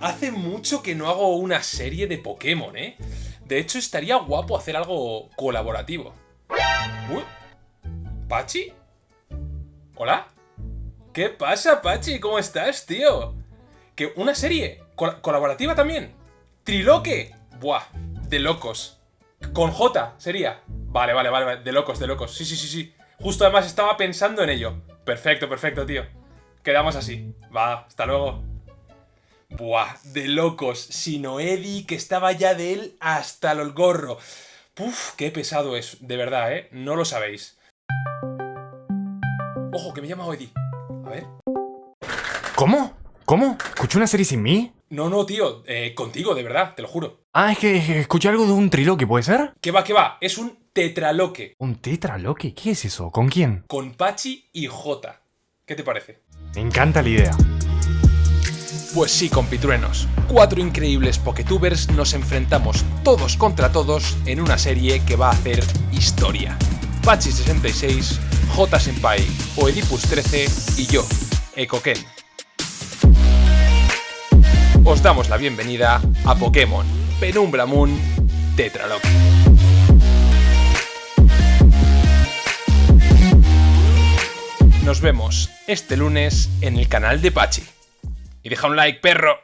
Hace mucho que no hago una serie de Pokémon, ¿eh? De hecho, estaría guapo hacer algo colaborativo. ¿Pachi? ¿Hola? ¿Qué pasa, Pachi? ¿Cómo estás, tío? ¿Que una serie? ¿Colaborativa también? ¿Triloque? Buah, de locos. Con J sería. Vale, vale, vale, de locos, de locos. Sí, sí, sí, sí. Justo además estaba pensando en ello. Perfecto, perfecto, tío. Quedamos así. Va, hasta luego. Buah, de locos. Sino Eddie, que estaba ya de él hasta el gorro. Puf, qué pesado es, de verdad, ¿eh? No lo sabéis. Ojo, que me llama Eddie. A ver. ¿Cómo? ¿Cómo? ¿Escuché una serie sin mí? No, no, tío. Eh, contigo, de verdad, te lo juro. Ah, es que escuché algo de un triloque, ¿puede ser? Que va, que va. Es un tetraloque. ¿Un tetraloque? ¿Qué es eso? ¿Con quién? Con Pachi y Jota. ¿Qué te parece? Me encanta la idea. Pues sí, compitruenos, cuatro increíbles Poketubers nos enfrentamos todos contra todos en una serie que va a hacer historia. Pachi66, J Senpai, Oedipus 13 y yo, Ekoken. Os damos la bienvenida a Pokémon Penumbra Moon Tetralock. Nos vemos este lunes en el canal de Pachi. Y deja un like, perro.